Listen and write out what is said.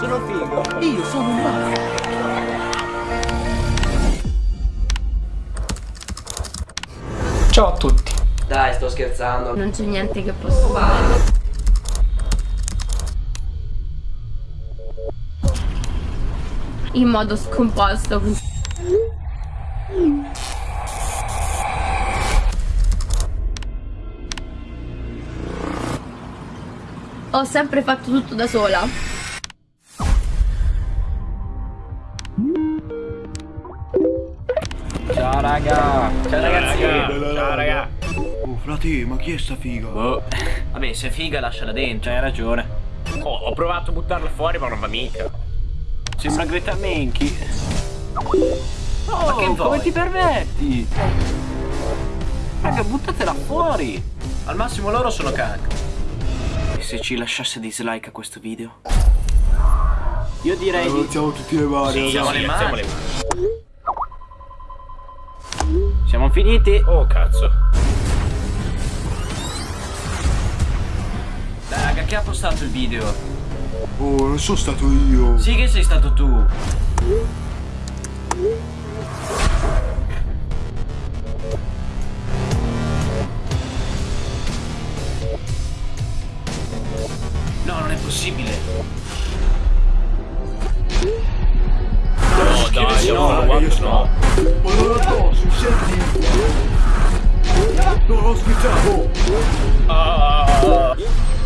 figo. Io sono un mago. Ciao a tutti. Dai, sto scherzando. Non c'è niente che posso fare. In modo scomposto. Ho sempre fatto tutto da sola. Ciao raga. Ciao ragazzi. Ciao raga. Oh frate, ma chi è sta figa? Boh. Vabbè, se è figa lasciala dentro, hai ragione. Oh, ho provato a buttarla fuori ma non va mica. Sembra Greta Menchi. Oh, Ma che vuoi? come ti permetti? Raga, buttatela fuori. Al massimo loro sono cancro. E se ci lasciasse dislike a questo video? Io direi di... Alziamo tutti le mani. Sì, Siamo sì, le alziamo le mani. Siamo finiti. Oh cazzo. Dai, raga, chi ha postato il video? Oh, non sono stato io. Sì che sei stato tu. No, non è possibile. No, dai, no, no, no. hospital. Uh...